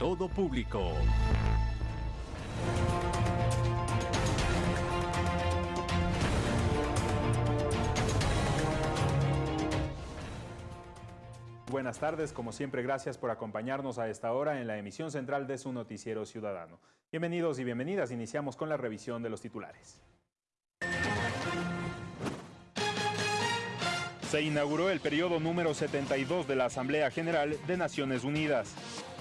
todo público. Buenas tardes, como siempre gracias por acompañarnos a esta hora en la emisión central de su noticiero ciudadano. Bienvenidos y bienvenidas, iniciamos con la revisión de los titulares. Se inauguró el periodo número 72 de la Asamblea General de Naciones Unidas.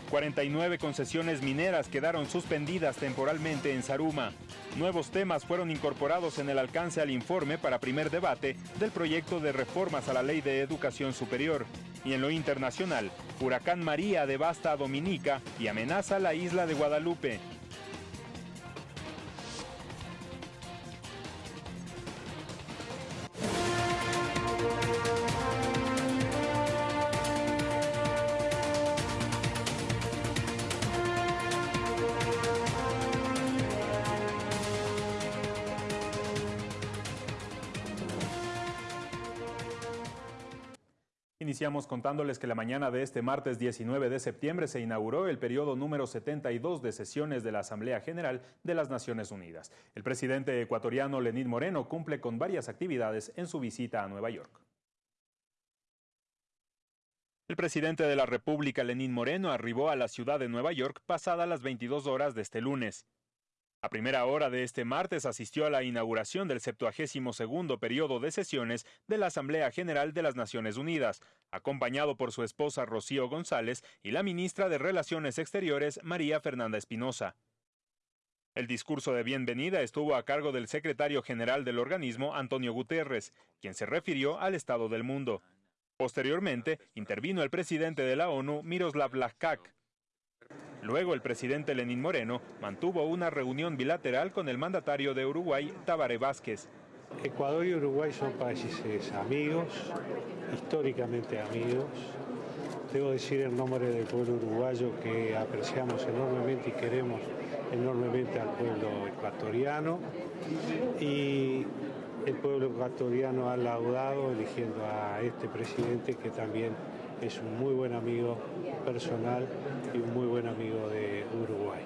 49 concesiones mineras quedaron suspendidas temporalmente en Saruma. Nuevos temas fueron incorporados en el alcance al informe para primer debate del proyecto de reformas a la Ley de Educación Superior. Y en lo internacional, Huracán María devasta a Dominica y amenaza la isla de Guadalupe. Iniciamos contándoles que la mañana de este martes 19 de septiembre se inauguró el periodo número 72 de sesiones de la Asamblea General de las Naciones Unidas. El presidente ecuatoriano Lenín Moreno cumple con varias actividades en su visita a Nueva York. El presidente de la República, Lenín Moreno, arribó a la ciudad de Nueva York pasada las 22 horas de este lunes. A primera hora de este martes asistió a la inauguración del 72 periodo de sesiones de la Asamblea General de las Naciones Unidas, acompañado por su esposa Rocío González y la ministra de Relaciones Exteriores María Fernanda Espinosa. El discurso de bienvenida estuvo a cargo del secretario general del organismo, Antonio Guterres, quien se refirió al estado del mundo. Posteriormente, intervino el presidente de la ONU, Miroslav Lajkak, Luego el presidente Lenín Moreno mantuvo una reunión bilateral con el mandatario de Uruguay, Tabaré Vázquez. Ecuador y Uruguay son países amigos, históricamente amigos. Debo decir en nombre del pueblo uruguayo que apreciamos enormemente y queremos enormemente al pueblo ecuatoriano y el pueblo ecuatoriano ha laudado eligiendo a este presidente que también es un muy buen amigo personal y un muy buen amigo de Uruguay.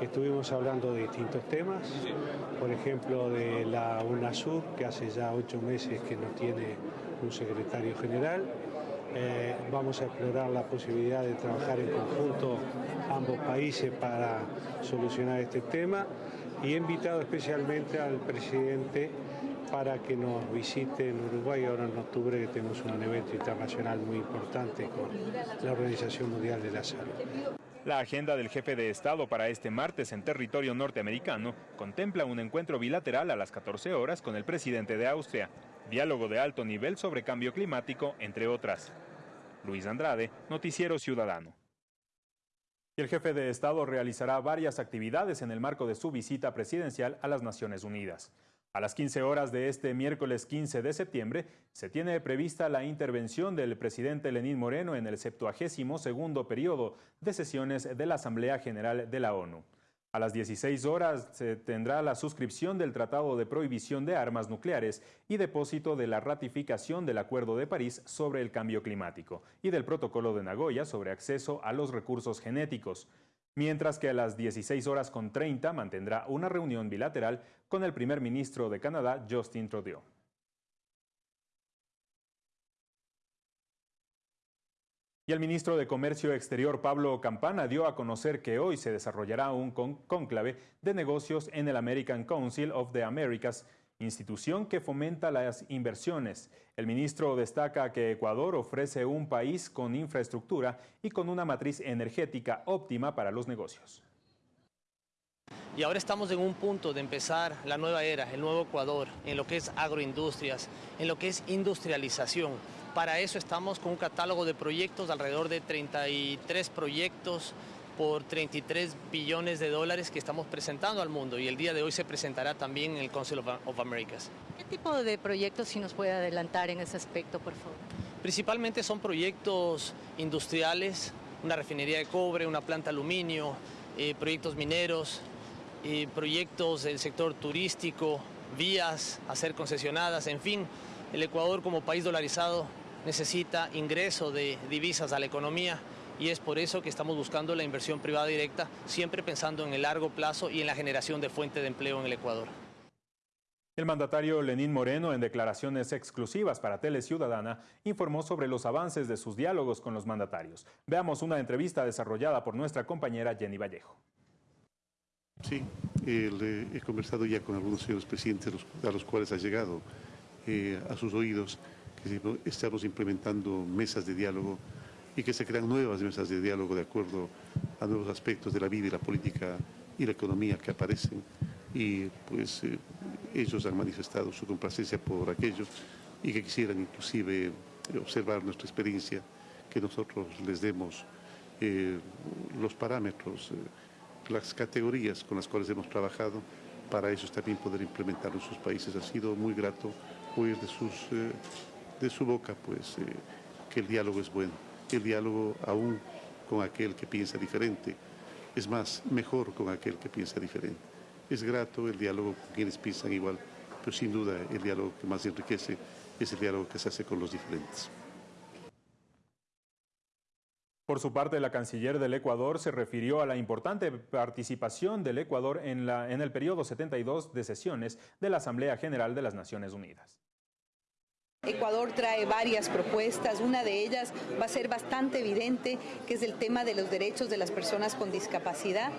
Estuvimos hablando de distintos temas, por ejemplo de la UNASUR, que hace ya ocho meses que no tiene un secretario general. Eh, vamos a explorar la posibilidad de trabajar en conjunto ambos países para solucionar este tema y he invitado especialmente al presidente para que nos visite en Uruguay ahora en octubre que tenemos un evento internacional muy importante con la Organización Mundial de la Salud. La agenda del jefe de Estado para este martes en territorio norteamericano contempla un encuentro bilateral a las 14 horas con el presidente de Austria, diálogo de alto nivel sobre cambio climático, entre otras. Luis Andrade, Noticiero Ciudadano. El jefe de Estado realizará varias actividades en el marco de su visita presidencial a las Naciones Unidas. A las 15 horas de este miércoles 15 de septiembre se tiene prevista la intervención del presidente Lenín Moreno en el 72 periodo de sesiones de la Asamblea General de la ONU. A las 16 horas se tendrá la suscripción del Tratado de Prohibición de Armas Nucleares y depósito de la ratificación del Acuerdo de París sobre el Cambio Climático y del Protocolo de Nagoya sobre acceso a los recursos genéticos mientras que a las 16 horas con 30 mantendrá una reunión bilateral con el primer ministro de Canadá, Justin Trudeau. Y el ministro de Comercio Exterior, Pablo Campana, dio a conocer que hoy se desarrollará un cónclave de negocios en el American Council of the Americas institución que fomenta las inversiones. El ministro destaca que Ecuador ofrece un país con infraestructura y con una matriz energética óptima para los negocios. Y ahora estamos en un punto de empezar la nueva era, el nuevo Ecuador, en lo que es agroindustrias, en lo que es industrialización. Para eso estamos con un catálogo de proyectos, alrededor de 33 proyectos por 33 billones de dólares que estamos presentando al mundo y el día de hoy se presentará también en el Council of, of Americas. ¿Qué tipo de proyectos si nos puede adelantar en ese aspecto, por favor? Principalmente son proyectos industriales, una refinería de cobre, una planta de aluminio, eh, proyectos mineros, eh, proyectos del sector turístico, vías a ser concesionadas, en fin, el Ecuador como país dolarizado necesita ingreso de divisas a la economía y es por eso que estamos buscando la inversión privada directa, siempre pensando en el largo plazo y en la generación de fuente de empleo en el Ecuador. El mandatario Lenín Moreno, en declaraciones exclusivas para Tele Ciudadana, informó sobre los avances de sus diálogos con los mandatarios. Veamos una entrevista desarrollada por nuestra compañera Jenny Vallejo. Sí, he conversado ya con algunos señores presidentes a los cuales ha llegado eh, a sus oídos que estamos implementando mesas de diálogo y que se crean nuevas mesas de diálogo de acuerdo a nuevos aspectos de la vida y la política y la economía que aparecen. Y pues eh, ellos han manifestado su complacencia por aquello y que quisieran inclusive observar nuestra experiencia, que nosotros les demos eh, los parámetros, eh, las categorías con las cuales hemos trabajado. Para ellos también poder implementarlo en sus países. Ha sido muy grato oír de, sus, de su boca pues, que el diálogo es bueno, el diálogo aún con aquel que piensa diferente, es más, mejor con aquel que piensa diferente. Es grato el diálogo con quienes piensan igual, pero sin duda el diálogo que más enriquece es el diálogo que se hace con los diferentes. Por su parte, la canciller del Ecuador se refirió a la importante participación del Ecuador en, la, en el periodo 72 de sesiones de la Asamblea General de las Naciones Unidas. Ecuador trae varias propuestas, una de ellas va a ser bastante evidente, que es el tema de los derechos de las personas con discapacidad.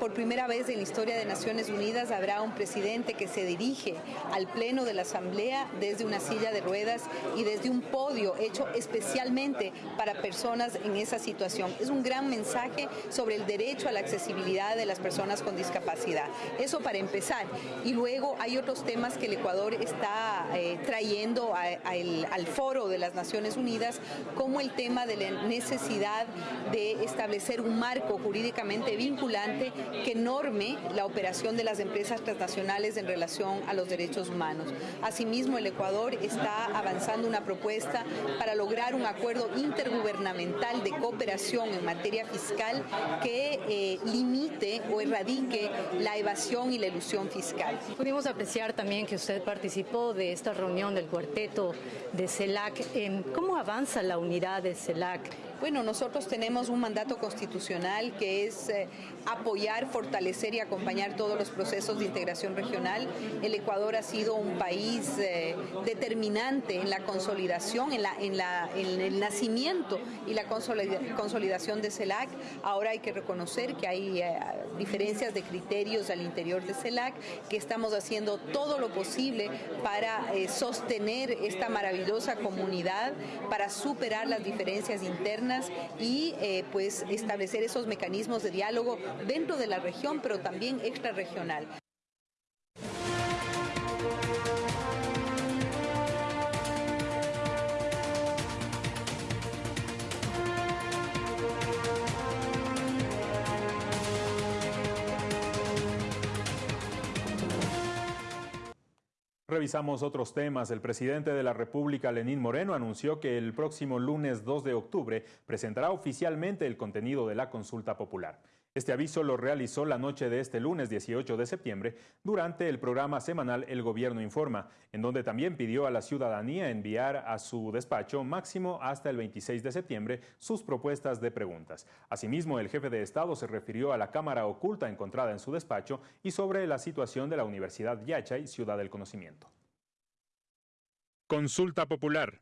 Por primera vez en la historia de Naciones Unidas habrá un presidente que se dirige al Pleno de la Asamblea desde una silla de ruedas y desde un podio hecho especialmente para personas en esa situación. Es un gran mensaje sobre el derecho a la accesibilidad de las personas con discapacidad. Eso para empezar. Y luego hay otros temas que el Ecuador está eh, trayendo al foro de las Naciones Unidas, como el tema de la necesidad de establecer un marco jurídicamente vinculante que norme la operación de las empresas transnacionales en relación a los derechos humanos. Asimismo, el Ecuador está avanzando una propuesta para lograr un acuerdo intergubernamental de cooperación en materia fiscal que eh, limite o erradique la evasión y la ilusión fiscal. Pudimos apreciar también que usted participó de esta reunión del cuarteto de CELAC. ¿Cómo avanza la unidad de CELAC? Bueno, nosotros tenemos un mandato constitucional que es eh, apoyar, fortalecer y acompañar todos los procesos de integración regional. El Ecuador ha sido un país eh, determinante en la consolidación, en, la, en, la, en, el nacimiento y la consolidación de CELAC. Ahora hay que reconocer que hay eh, diferencias de criterios al interior de CELAC, que estamos haciendo todo lo posible para sostener esta maravillosa comunidad, para superar las diferencias internas y eh, pues establecer esos mecanismos de diálogo dentro de la región, pero también extrarregional. Revisamos otros temas. El presidente de la República, Lenín Moreno, anunció que el próximo lunes 2 de octubre presentará oficialmente el contenido de la consulta popular. Este aviso lo realizó la noche de este lunes 18 de septiembre durante el programa semanal El Gobierno Informa, en donde también pidió a la ciudadanía enviar a su despacho máximo hasta el 26 de septiembre sus propuestas de preguntas. Asimismo, el jefe de Estado se refirió a la cámara oculta encontrada en su despacho y sobre la situación de la Universidad Yachay, Ciudad del Conocimiento. Consulta Popular.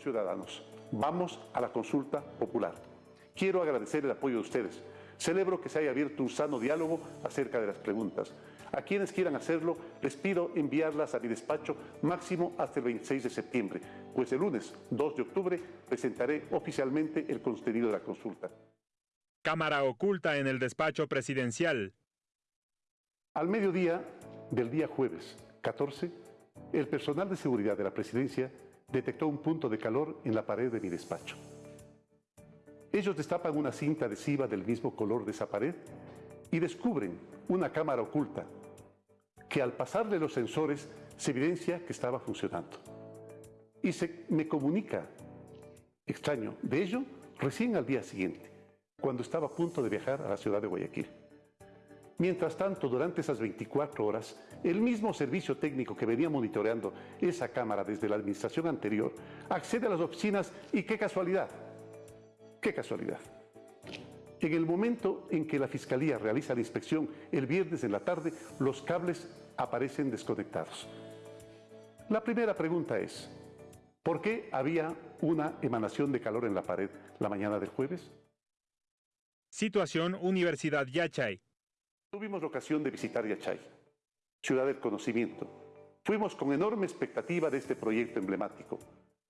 Ciudadanos, vamos a la consulta popular Quiero agradecer el apoyo de ustedes. Celebro que se haya abierto un sano diálogo acerca de las preguntas. A quienes quieran hacerlo, les pido enviarlas a mi despacho máximo hasta el 26 de septiembre, pues el lunes 2 de octubre presentaré oficialmente el contenido de la consulta. Cámara oculta en el despacho presidencial. Al mediodía del día jueves 14, el personal de seguridad de la presidencia detectó un punto de calor en la pared de mi despacho. Ellos destapan una cinta adhesiva del mismo color de esa pared y descubren una cámara oculta que al pasarle los sensores se evidencia que estaba funcionando. Y se me comunica, extraño, de ello recién al día siguiente, cuando estaba a punto de viajar a la ciudad de Guayaquil. Mientras tanto, durante esas 24 horas, el mismo servicio técnico que venía monitoreando esa cámara desde la administración anterior accede a las oficinas y qué casualidad, Qué casualidad. En el momento en que la Fiscalía realiza la inspección, el viernes en la tarde, los cables aparecen desconectados. La primera pregunta es, ¿por qué había una emanación de calor en la pared la mañana del jueves? Situación Universidad Yachay. Tuvimos la ocasión de visitar Yachay, ciudad del conocimiento. Fuimos con enorme expectativa de este proyecto emblemático.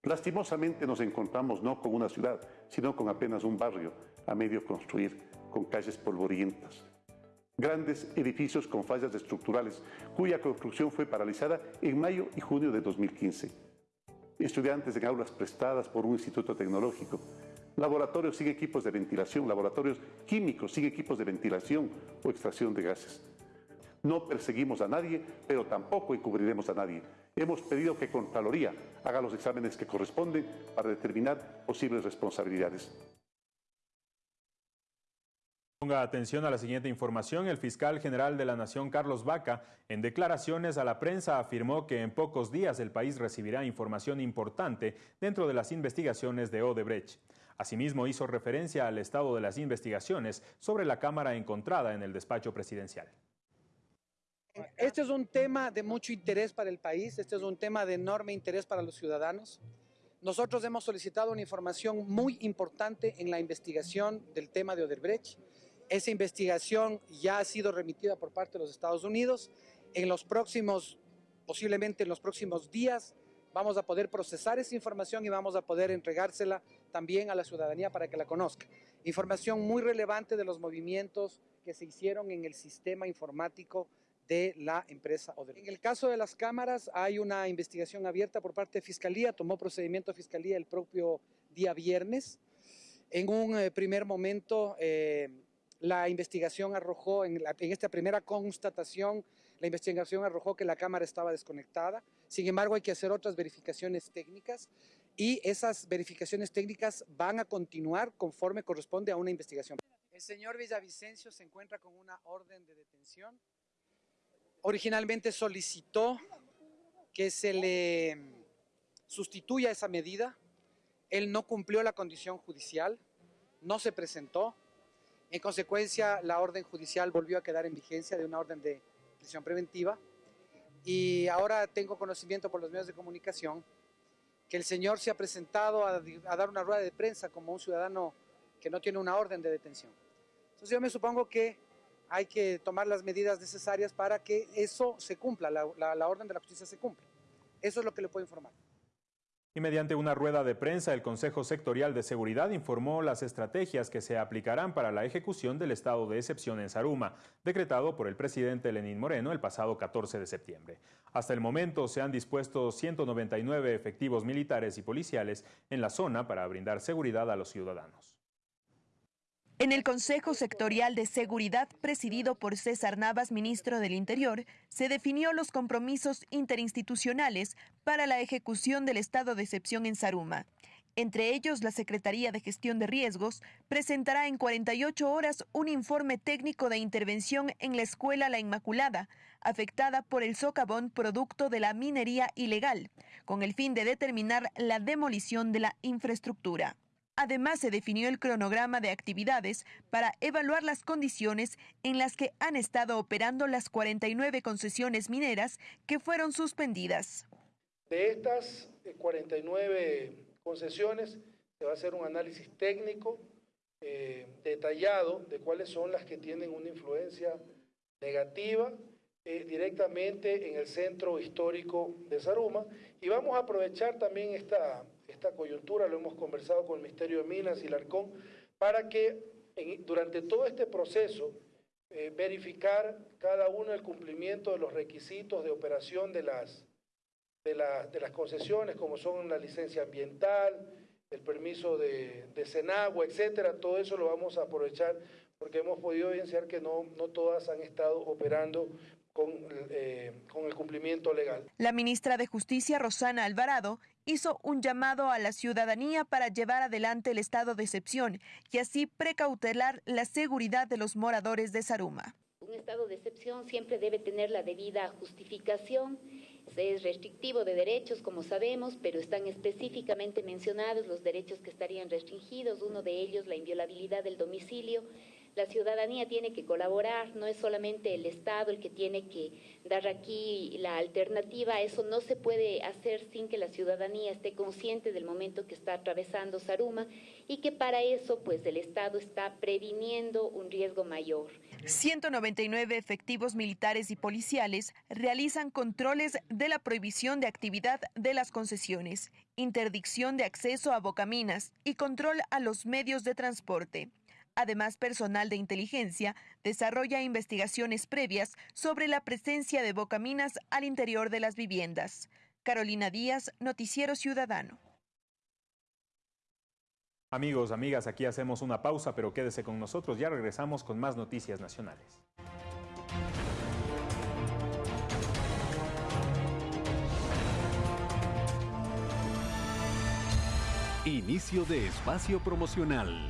Lastimosamente nos encontramos no con una ciudad, sino con apenas un barrio a medio construir, con calles polvorientas. Grandes edificios con fallas estructurales, cuya construcción fue paralizada en mayo y junio de 2015. Estudiantes en aulas prestadas por un instituto tecnológico. Laboratorios sin equipos de ventilación, laboratorios químicos sin equipos de ventilación o extracción de gases. No perseguimos a nadie, pero tampoco encubriremos a nadie. Hemos pedido que Contraloría haga los exámenes que corresponden para determinar posibles responsabilidades. Ponga atención a la siguiente información. El fiscal general de la Nación, Carlos Vaca, en declaraciones a la prensa afirmó que en pocos días el país recibirá información importante dentro de las investigaciones de Odebrecht. Asimismo, hizo referencia al estado de las investigaciones sobre la cámara encontrada en el despacho presidencial. Este es un tema de mucho interés para el país, este es un tema de enorme interés para los ciudadanos. Nosotros hemos solicitado una información muy importante en la investigación del tema de Odebrecht. Esa investigación ya ha sido remitida por parte de los Estados Unidos. En los próximos, posiblemente en los próximos días, vamos a poder procesar esa información y vamos a poder entregársela también a la ciudadanía para que la conozca. Información muy relevante de los movimientos que se hicieron en el sistema informático de la empresa Odebrecht. En el caso de las cámaras hay una investigación abierta por parte de Fiscalía, tomó procedimiento Fiscalía el propio día viernes. En un eh, primer momento eh, la investigación arrojó, en, esta primera constatación, la investigación arrojó que la cámara estaba desconectada. Sin embargo, hay que hacer otras verificaciones técnicas y esas verificaciones técnicas van a continuar conforme corresponde a una investigación. El señor Villavicencio se encuentra con una orden de detención. Originalmente solicitó que se le sustituya esa medida. Él no cumplió la condición judicial, no se presentó, en consecuencia, la orden judicial volvió a quedar en vigencia de una orden de prisión preventiva y ahora tengo conocimiento por los medios de comunicación que el señor se ha presentado a, dar una rueda de prensa como un ciudadano que no tiene una orden de detención. Entonces yo me supongo que hay que tomar las medidas necesarias para que eso se cumpla, la, la orden de la justicia se cumpla. Eso es lo que le puedo informar. Y mediante una rueda de prensa, el Consejo Sectorial de Seguridad informó las estrategias que se aplicarán para la ejecución del estado de excepción en Saruma, decretado por el presidente Lenín Moreno el pasado 14 de septiembre. Hasta el momento se han dispuesto 199 efectivos militares y policiales en la zona para brindar seguridad a los ciudadanos. En el Consejo Sectorial de Seguridad, presidido por César Navas, ministro del Interior, se definió los compromisos interinstitucionales para la ejecución del estado de excepción en Saruma. Entre ellos, la Secretaría de Gestión de Riesgos presentará en 48 horas un informe técnico de intervención en la Escuela La Inmaculada, afectada por el socavón producto de la minería ilegal, con el fin de determinar la demolición de la infraestructura. Además, se definió el cronograma de actividades para evaluar las condiciones en las que han estado operando las 49 concesiones mineras que fueron suspendidas. De estas 49 eh, concesiones se va a hacer un análisis técnico eh, detallado de cuáles son las que tienen una influencia negativa eh, directamente en el centro histórico de Saruma y vamos a aprovechar también esta, esta coyuntura, lo hemos conversado con el Ministerio de Minas y Larcón, para que durante todo este proceso eh, verificar cada uno el cumplimiento de los requisitos de operación de las, de, de las concesiones, como son la licencia ambiental, el permiso de, de Senagua, etcétera, todo eso lo vamos a aprovechar porque hemos podido evidenciar que no, no todas han estado operando con, eh, con, el cumplimiento legal. La ministra de Justicia, Rosana Alvarado, hizo un llamado a la ciudadanía para llevar adelante el estado de excepción y así precautelar la seguridad de los moradores de Saruma. Un estado de excepción siempre debe tener la debida justificación, es restrictivo de derechos, como sabemos, pero están específicamente mencionados los derechos que estarían restringidos, uno de ellos la inviolabilidad del domicilio, la ciudadanía tiene que colaborar, no es solamente el Estado el que tiene que dar aquí la alternativa, eso no se puede hacer sin que la ciudadanía esté consciente del momento que está atravesando Saruma y que para eso pues el Estado está previniendo un riesgo mayor. 199 efectivos militares y policiales realizan controles de la prohibición de actividad de las concesiones, interdicción de acceso a bocaminas y control a los medios de transporte. Además, personal de inteligencia desarrolla investigaciones previas sobre la presencia de bocaminas al interior de las viviendas. Carolina Díaz, Noticiero Ciudadano. Amigos, amigas, aquí hacemos una pausa, pero quédese con nosotros, ya regresamos con más noticias nacionales. Inicio de espacio promocional.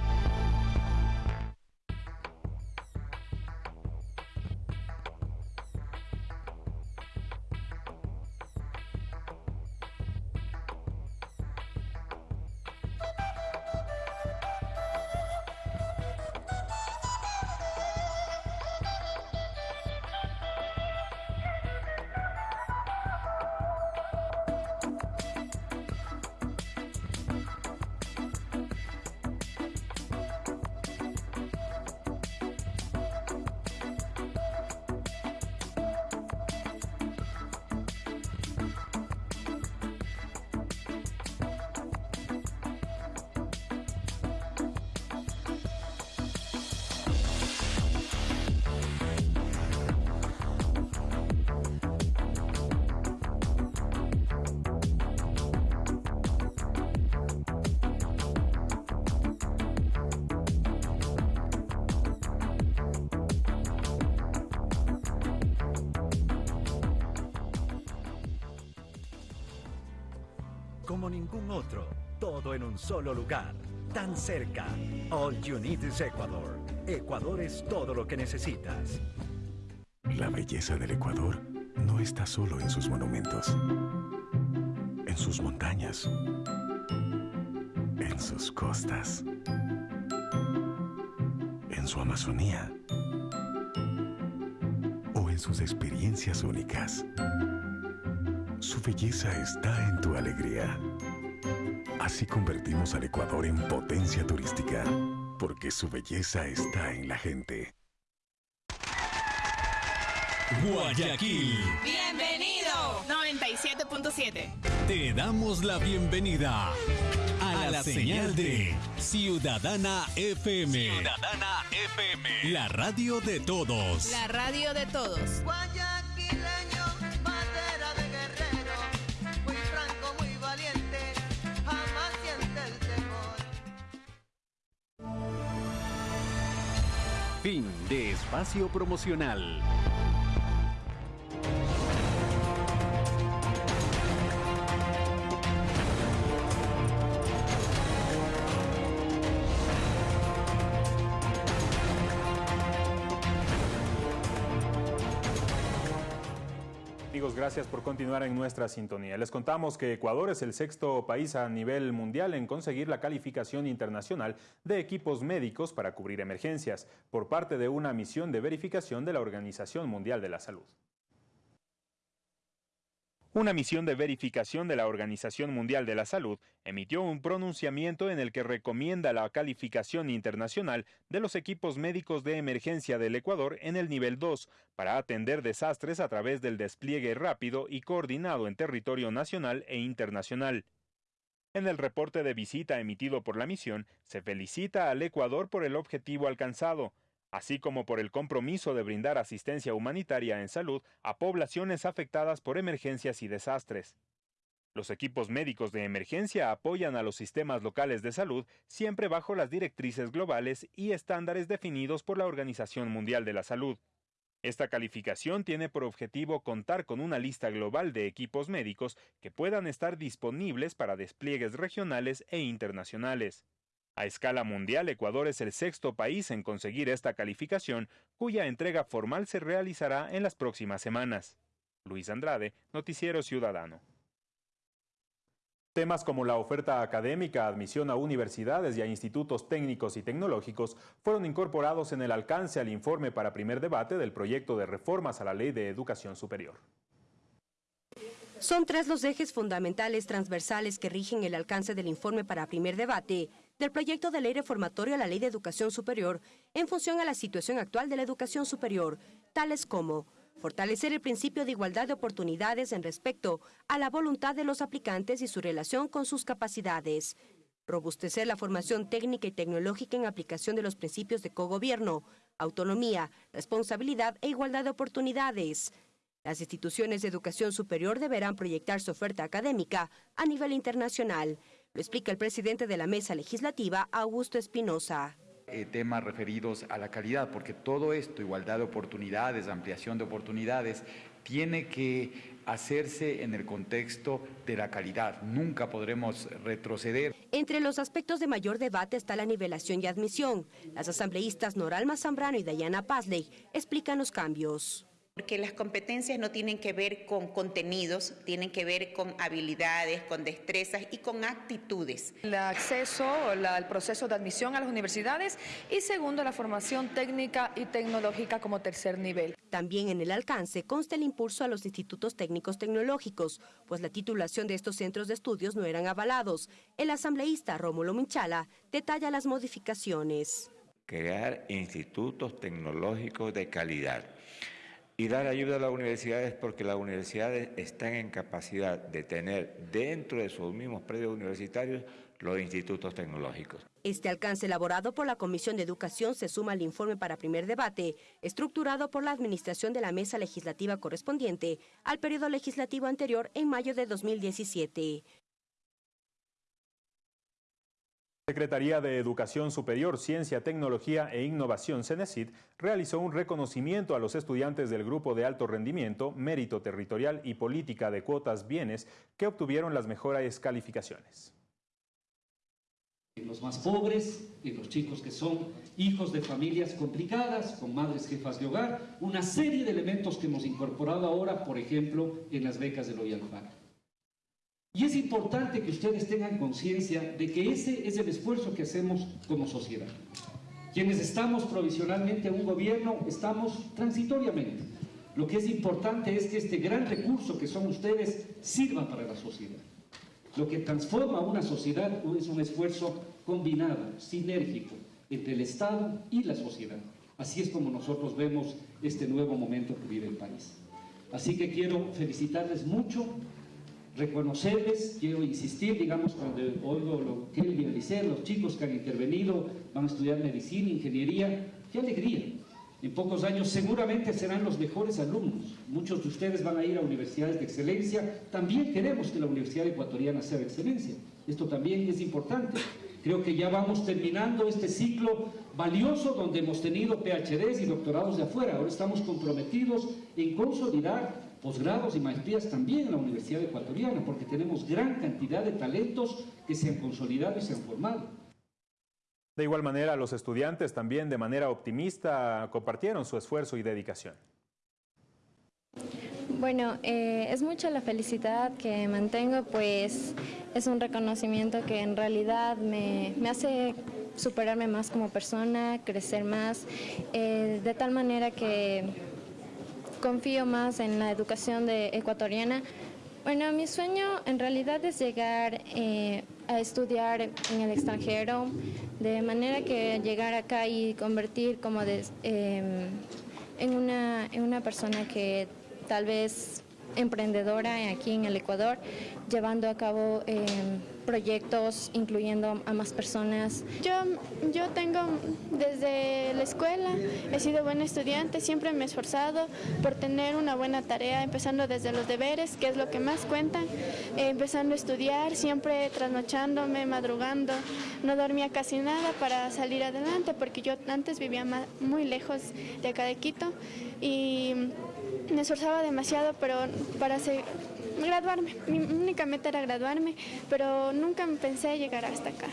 Como ningún otro, todo en un solo lugar, tan cerca. All you need is Ecuador. Ecuador es todo lo que necesitas. La belleza del Ecuador no está solo en sus monumentos, en sus montañas, en sus costas, en su Amazonía o en sus experiencias únicas. Su belleza está en tu alegría. Así convertimos al Ecuador en potencia turística, porque su belleza está en la gente. Guayaquil. Bienvenido. 97.7. Te damos la bienvenida a, la, señal, de Ciudadana FM. Ciudadana FM. La radio de todos. La radio de todos. Fin de espacio promocional. Gracias por continuar en nuestra sintonía. Les contamos que Ecuador es el sexto país a nivel mundial en conseguir la calificación internacional de equipos médicos para cubrir emergencias por parte de una misión de verificación de la Organización Mundial de la Salud. Una misión de verificación de la Organización Mundial de la Salud emitió un pronunciamiento en el que recomienda la calificación internacional de los equipos médicos de emergencia del Ecuador en el nivel 2 para atender desastres a través del despliegue rápido y coordinado en territorio nacional e internacional. En el reporte de visita emitido por la misión, se felicita al Ecuador por el objetivo alcanzado, así como por el compromiso de brindar asistencia humanitaria en salud a poblaciones afectadas por emergencias y desastres. Los equipos médicos de emergencia apoyan a los sistemas locales de salud siempre bajo las directrices globales y estándares definidos por la Organización Mundial de la Salud. Esta calificación tiene por objetivo contar con una lista global de equipos médicos que puedan estar disponibles para despliegues regionales e internacionales. A escala mundial, Ecuador es el sexto país en conseguir esta calificación, cuya entrega formal se realizará en las próximas semanas. Luis Andrade, Noticiero Ciudadano. Temas como la oferta académica, admisión a universidades y a institutos técnicos y tecnológicos fueron incorporados en el alcance al informe para primer debate del proyecto de reformas a la Ley de Educación Superior. Son tres los ejes fundamentales transversales que rigen el alcance del informe para primer debate del proyecto de ley reformatorio a la Ley de Educación Superior en función a la situación actual de la educación superior, tales como fortalecer el principio de igualdad de oportunidades en respecto a la voluntad de los aplicantes y su relación con sus capacidades, robustecer la formación técnica y tecnológica en aplicación de los principios de cogobierno, autonomía, responsabilidad e igualdad de oportunidades. Las instituciones de educación superior deberán proyectar su oferta académica a nivel internacional, lo explica el presidente de la mesa legislativa, Augusto Espinosa. Eh, temas referidos a la calidad, porque todo esto, igualdad de oportunidades, ampliación de oportunidades, tiene que hacerse en el contexto de la calidad. Nunca podremos retroceder. Entre los aspectos de mayor debate está la nivelación y admisión. Las asambleístas Noralma Zambrano y Dayana Pazley explican los cambios. Porque las competencias no tienen que ver con contenidos, tienen que ver con habilidades, con destrezas y con actitudes. El acceso, el proceso de admisión a las universidades y segundo, la formación técnica y tecnológica como tercer nivel. También en el alcance consta el impulso a los institutos técnicos tecnológicos, pues la titulación de estos centros de estudios no eran avalados. El asambleísta Rómulo Minchala detalla las modificaciones. Crear institutos tecnológicos de calidad y dar ayuda a las universidades porque las universidades están en capacidad de tener dentro de sus mismos predios universitarios los institutos tecnológicos. Este alcance elaborado por la Comisión de Educación se suma al informe para primer debate, estructurado por la administración de la mesa legislativa correspondiente al periodo legislativo anterior en mayo de 2017. Secretaría de Educación Superior, Ciencia, Tecnología e Innovación, CENESID, realizó un reconocimiento a los estudiantes del Grupo de Alto Rendimiento, Mérito Territorial y Política de Cuotas Bienes que obtuvieron las mejores calificaciones. Los más pobres, y los chicos que son hijos de familias complicadas, con madres jefas de hogar, una serie de elementos que hemos incorporado ahora, por ejemplo, en las becas de Loyal y es importante que ustedes tengan conciencia de que ese es el esfuerzo que hacemos como sociedad. Quienes estamos provisionalmente en un gobierno, estamos transitoriamente. Lo que es importante es que este gran recurso que son ustedes sirva para la sociedad. Lo que transforma una sociedad es un esfuerzo combinado, sinérgico, entre el Estado y la sociedad. Así es como nosotros vemos este nuevo momento que vive el país. Así que quiero felicitarles mucho reconocerles, quiero insistir, digamos, cuando oigo lo que él dice, los chicos que han intervenido van a estudiar medicina, ingeniería, qué alegría. En pocos años seguramente serán los mejores alumnos. Muchos de ustedes van a ir a universidades de excelencia. También queremos que la Universidad Ecuatoriana sea de excelencia. Esto también es importante. Creo que ya vamos terminando este ciclo valioso donde hemos tenido PhDs y doctorados de afuera. Ahora estamos comprometidos en consolidar posgrados y maestrías también en la Universidad Ecuatoriana, porque tenemos gran cantidad de talentos que se han consolidado y se han formado. De igual manera, los estudiantes también de manera optimista compartieron su esfuerzo y dedicación. Bueno, eh, es mucha la felicidad que mantengo, pues es un reconocimiento que en realidad me, hace superarme más como persona, crecer más, eh, de tal manera que confío más en la educación de ecuatoriana. Bueno, mi sueño en realidad es llegar eh, a estudiar en el extranjero, de manera que llegar acá y convertir como em, en, una, en una persona que tal vez emprendedora aquí en el Ecuador, llevando a cabo em, proyectos incluyendo a más personas. Yo, yo tengo desde la escuela, he sido buena estudiante, siempre me he esforzado por tener una buena tarea, empezando desde los deberes, que es lo que más cuenta, eh, empezando a estudiar, siempre trasnochándome, madrugando, no dormía casi nada para salir adelante, porque yo antes vivía muy lejos de acá de Quito y me esforzaba demasiado, pero para seguir graduarme. Mi única meta era graduarme, pero nunca pensé llegar hasta acá.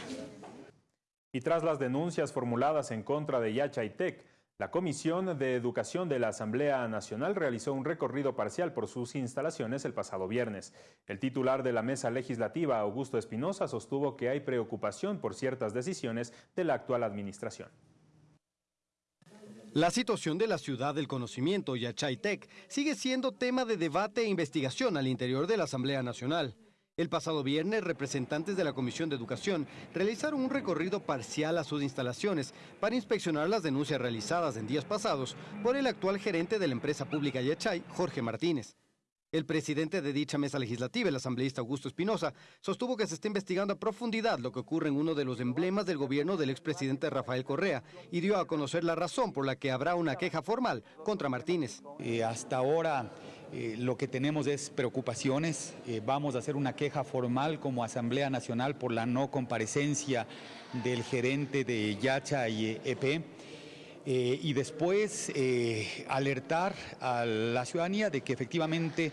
Y tras las denuncias formuladas en contra de Yachaitec, La Comisión de Educación de la Asamblea Nacional realizó un recorrido parcial por sus instalaciones el pasado viernes. El titular de la mesa legislativa, Augusto Espinosa, sostuvo que hay preocupación por ciertas decisiones de la actual administración. La situación de la ciudad del conocimiento, Yachaytec, sigue siendo tema de debate e investigación al interior de la Asamblea Nacional. El pasado viernes, representantes de la Comisión de Educación realizaron un recorrido parcial a sus instalaciones para inspeccionar las denuncias realizadas en días pasados por el actual gerente de la empresa pública Yachay, Jorge Martínez. El presidente de dicha mesa legislativa, el asambleísta Augusto Espinosa, sostuvo que se está investigando a profundidad lo que ocurre en uno de los emblemas del gobierno del expresidente Rafael Correa y dio a conocer la razón por la que habrá una queja formal contra Martínez. Eh, hasta ahora eh, lo que tenemos es preocupaciones. Eh, vamos a hacer una queja formal como Asamblea Nacional por la no comparecencia del gerente de Yacha y EP. Eh, y después alertar a la ciudadanía de que efectivamente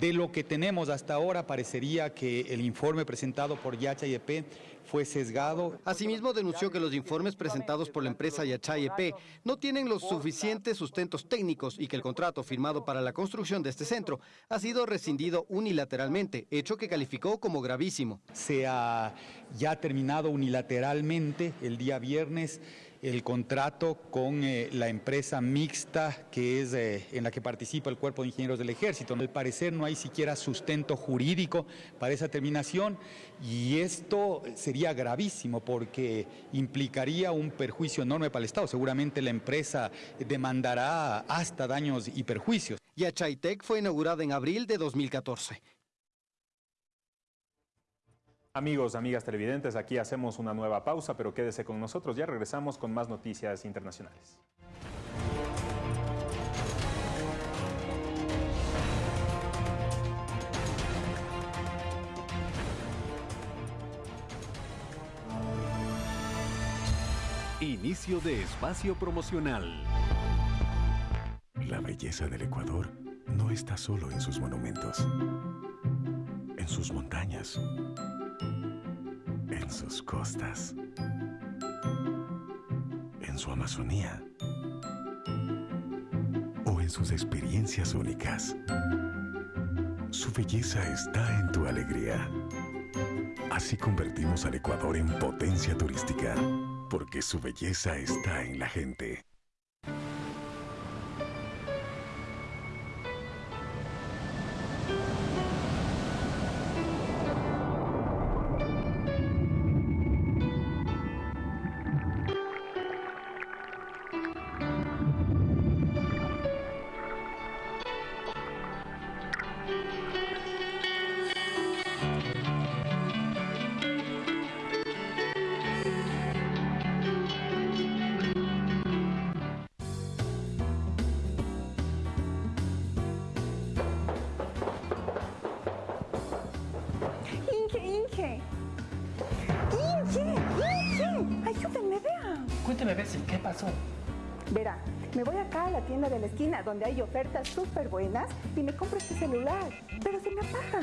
de lo que tenemos hasta ahora parecería que el informe presentado por Yacha y EP fue sesgado. Asimismo, denunció que los informes presentados por la empresa Yachay EP no tienen los suficientes sustentos técnicos y que el contrato firmado para la construcción de este centro ha sido rescindido unilateralmente, hecho que calificó como gravísimo. Se ha ya terminado unilateralmente el día viernes el contrato con eh, la empresa mixta que es eh, en la que participa el Cuerpo de Ingenieros del Ejército. Al parecer no hay siquiera sustento jurídico para esa terminación y esto sería gravísimo porque implicaría un perjuicio enorme para el Estado. Seguramente la empresa demandará hasta daños y perjuicios. Yachaitec fue inaugurada en abril de 2014. Amigos, amigas televidentes, aquí hacemos una nueva pausa, pero quédese con nosotros, ya regresamos con más noticias internacionales. Inicio de espacio promocional. La belleza del Ecuador no está solo en sus monumentos, en sus montañas en sus costas, en su Amazonía o en sus experiencias únicas. Su belleza está en tu alegría. Así convertimos al Ecuador en potencia turística, porque su belleza está en la gente. Donde hay ofertas súper buenas y me compro este celular, pero se me apaga.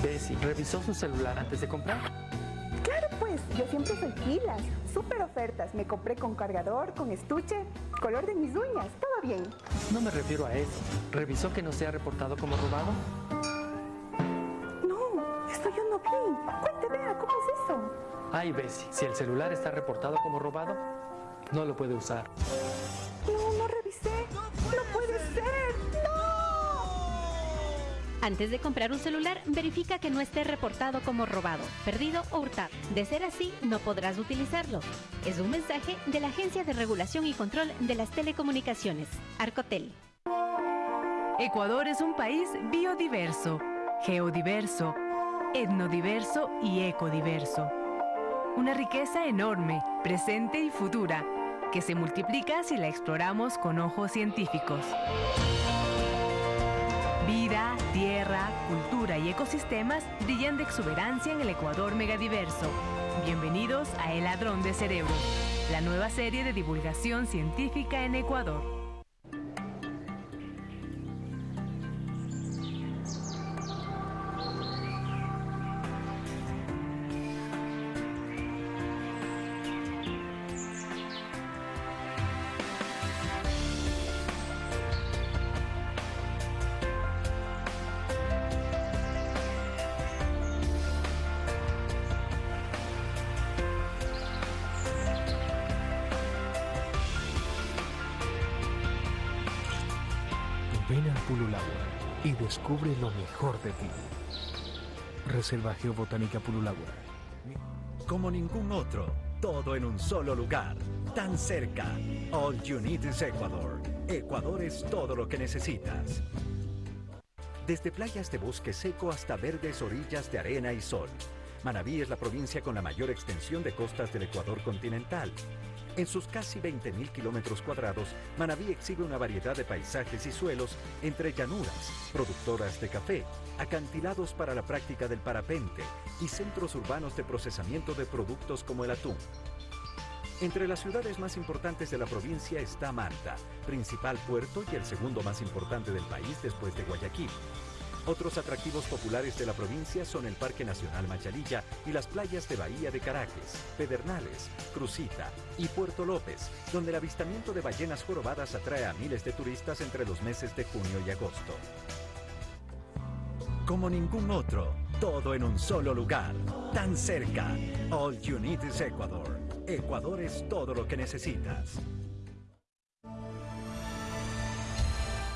Bessie, ¿revisó su celular antes de comprar? Claro, pues, yo siempre soy pilas, súper ofertas. Me compré con cargador, con estuche, color de mis uñas, todo bien. No me refiero a eso. ¿Revisó que no se ha reportado como robado? No, esto yo no vi. Cuente, vea, ¿cómo es eso? Ay, Bessie, si el celular está reportado como robado, no lo puede usar. No, no revisé. ¡No puede ser! ¡No! Antes de comprar un celular, verifica que no esté reportado como robado, perdido o hurtado. De ser así, no podrás utilizarlo. Es un mensaje de la Agencia de Regulación y Control de las Telecomunicaciones, Arcotel. Ecuador es un país biodiverso, geodiverso, etnodiverso y ecodiverso. Una riqueza enorme, presente y futura que se multiplica si la exploramos con ojos científicos. Vida, tierra, cultura y ecosistemas brillan de exuberancia en el Ecuador megadiverso. Bienvenidos a El Ladrón de Cerebros, la nueva serie de divulgación científica en Ecuador. Descubre lo mejor de ti. Reserva Geobotánica Pululagua. Como ningún otro, todo en un solo lugar, tan cerca. All you need is Ecuador. Ecuador es todo lo que necesitas. Desde playas de bosque seco hasta verdes orillas de arena y sol. Manabí es la provincia con la mayor extensión de costas del Ecuador continental. En sus casi 20.000 kilómetros cuadrados, Manabí exhibe una variedad de paisajes y suelos entre llanuras, productoras de café, acantilados para la práctica del parapente y centros urbanos de procesamiento de productos como el atún. Entre las ciudades más importantes de la provincia está Manta, principal puerto y el segundo más importante del país después de Guayaquil. Otros atractivos populares de la provincia son el Parque Nacional Machalilla y las playas de Bahía de Caracas, Pedernales, Crucita y Puerto López, donde el avistamiento de ballenas jorobadas atrae a miles de turistas entre los meses de junio y agosto. Como ningún otro, todo en un solo lugar, tan cerca. All you need is Ecuador. Ecuador es todo lo que necesitas.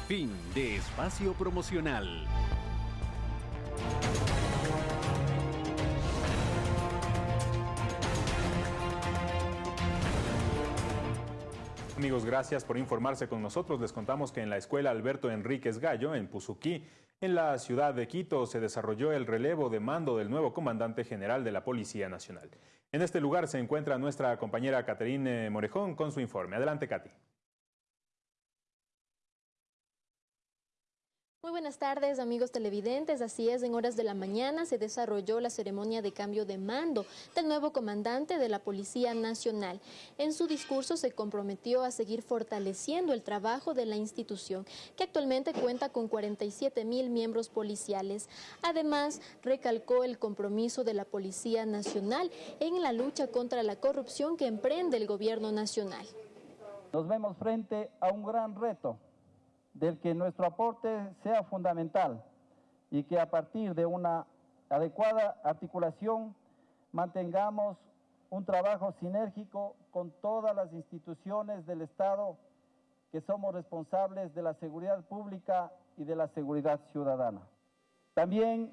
Fin de espacio promocional. Amigos, gracias por informarse con nosotros. Les contamos que en la escuela Alberto Enríquez Gallo, en Puzuquí, en la ciudad de Quito, se desarrolló el relevo de mando del nuevo comandante general de la Policía Nacional. En este lugar se encuentra nuestra compañera Caterine Morejón con su informe. Adelante, Katy. Muy buenas tardes amigos televidentes, así es, en horas de la mañana se desarrolló la ceremonia de cambio de mando del nuevo comandante de la Policía Nacional. En su discurso se comprometió a seguir fortaleciendo el trabajo de la institución, que actualmente cuenta con 47 mil miembros policiales. Además, recalcó el compromiso de la Policía Nacional en la lucha contra la corrupción que emprende el gobierno nacional. Nos vemos frente a un gran reto del que nuestro aporte sea fundamental y que a partir de una adecuada articulación mantengamos un trabajo sinérgico con todas las instituciones del Estado que somos responsables de la seguridad pública y de la seguridad ciudadana. También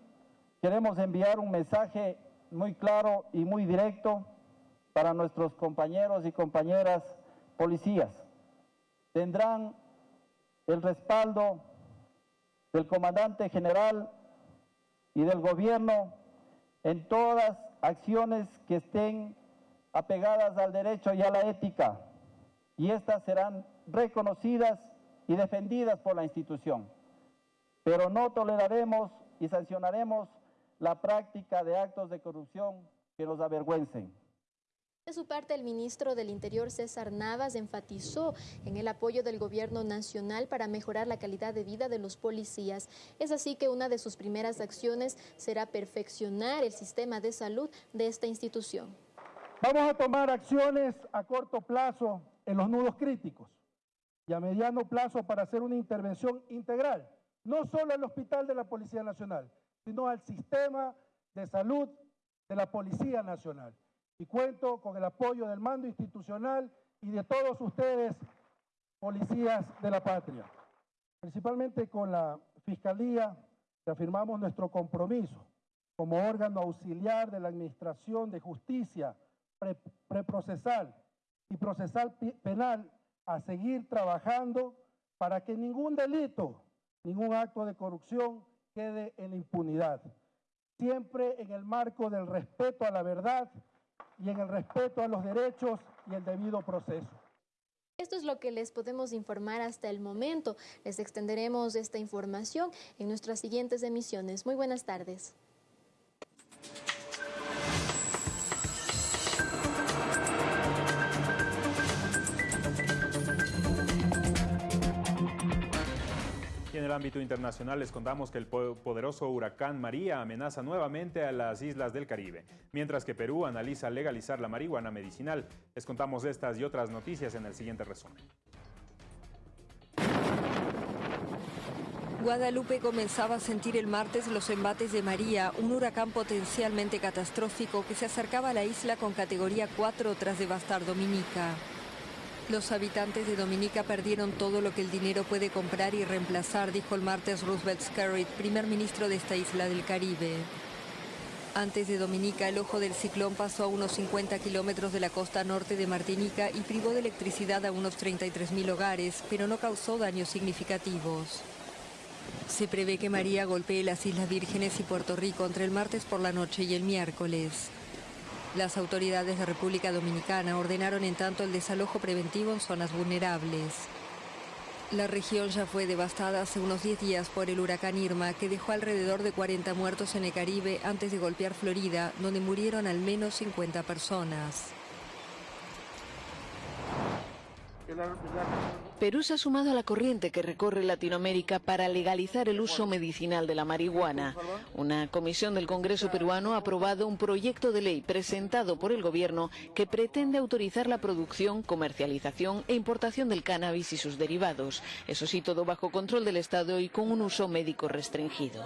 queremos enviar un mensaje muy claro y muy directo para nuestros compañeros y compañeras policías. Tendrán el respaldo del comandante general y del gobierno en todas acciones que estén apegadas al derecho y a la ética, y estas serán reconocidas y defendidas por la institución. Pero no toleraremos y sancionaremos la práctica de actos de corrupción que nos avergüencen. De su parte, el ministro del Interior, César Navas, enfatizó en el apoyo del gobierno nacional para mejorar la calidad de vida de los policías. Es así que una de sus primeras acciones será perfeccionar el sistema de salud de esta institución. Vamos a tomar acciones a corto plazo en los nudos críticos y a mediano plazo para hacer una intervención integral, no solo al hospital de la Policía Nacional, sino al sistema de salud de la Policía Nacional y cuento con el apoyo del mando institucional y de todos ustedes, policías de la patria. Principalmente con la Fiscalía, reafirmamos nuestro compromiso como órgano auxiliar de la Administración de Justicia preprocesal y procesal penal a seguir trabajando para que ningún delito, ningún acto de corrupción quede en impunidad. Siempre en el marco del respeto a la verdad y en el respeto a los derechos y el debido proceso. Esto es lo que les podemos informar hasta el momento. Les extenderemos esta información en nuestras siguientes emisiones. Muy buenas tardes. En el ámbito internacional les contamos que el poderoso huracán María amenaza nuevamente a las islas del Caribe, mientras que Perú analiza legalizar la marihuana medicinal. Les contamos estas y otras noticias en el siguiente resumen. Guadalupe comenzaba a sentir el martes los embates de María, un huracán potencialmente catastrófico que se acercaba a la isla con categoría 4 tras devastar Dominica. Los habitantes de Dominica perdieron todo lo que el dinero puede comprar y reemplazar, dijo el martes Roosevelt Skerritt, primer ministro de esta isla del Caribe. Antes de Dominica, el ojo del ciclón pasó a unos 50 kilómetros de la costa norte de Martinica y privó de electricidad a unos 33.000 hogares, pero no causó daños significativos. Se prevé que María golpee las Islas Vírgenes y Puerto Rico entre el martes por la noche y el miércoles. Las autoridades de República Dominicana ordenaron en tanto el desalojo preventivo en zonas vulnerables. La región ya fue devastada hace unos 10 días por el huracán Irma, que dejó alrededor de 40 muertos en el Caribe antes de golpear Florida, donde murieron al menos 50 personas. Perú se ha sumado a la corriente que recorre Latinoamérica para legalizar el uso medicinal de la marihuana. Una comisión del Congreso peruano ha aprobado un proyecto de ley presentado por el gobierno que pretende autorizar la producción, comercialización e importación del cannabis y sus derivados. Eso sí, todo bajo control del Estado y con un uso médico restringido.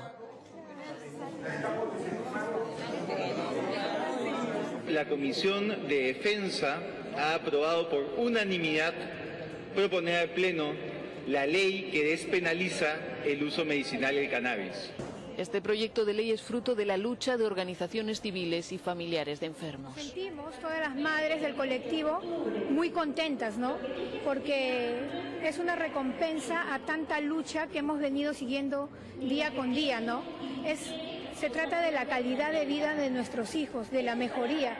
La Comisión de Defensa ha aprobado por unanimidad proponer al Pleno la ley que despenaliza el uso medicinal del cannabis. Este proyecto de ley es fruto de la lucha de organizaciones civiles y familiares de enfermos. Sentimos todas las madres del colectivo muy contentas, ¿no? Porque es una recompensa a tanta lucha que hemos venido siguiendo día con día, ¿no? Es, se trata de la calidad de vida de nuestros hijos, de la mejoría.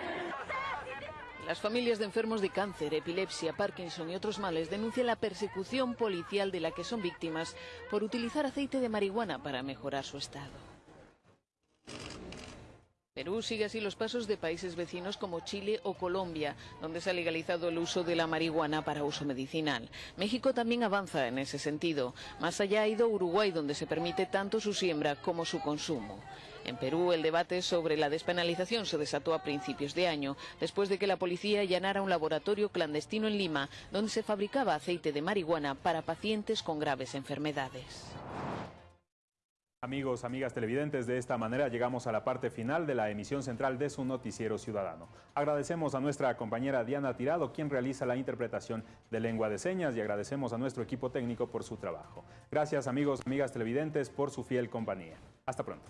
Las familias de enfermos de cáncer, epilepsia, Parkinson y otros males denuncian la persecución policial de la que son víctimas por utilizar aceite de marihuana para mejorar su estado. Perú sigue así los pasos de países vecinos como Chile o Colombia, donde se ha legalizado el uso de la marihuana para uso medicinal. México también avanza en ese sentido. Más allá ha ido Uruguay, donde se permite tanto su siembra como su consumo. En Perú, el debate sobre la despenalización se desató a principios de año, después de que la policía allanara un laboratorio clandestino en Lima, donde se fabricaba aceite de marihuana para pacientes con graves enfermedades. Amigos, amigas televidentes, de esta manera llegamos a la parte final de la emisión central de su noticiero ciudadano. Agradecemos a nuestra compañera Diana Tirado, quien realiza la interpretación de lengua de señas y agradecemos a nuestro equipo técnico por su trabajo. Gracias amigos, amigas televidentes, por su fiel compañía. Hasta pronto.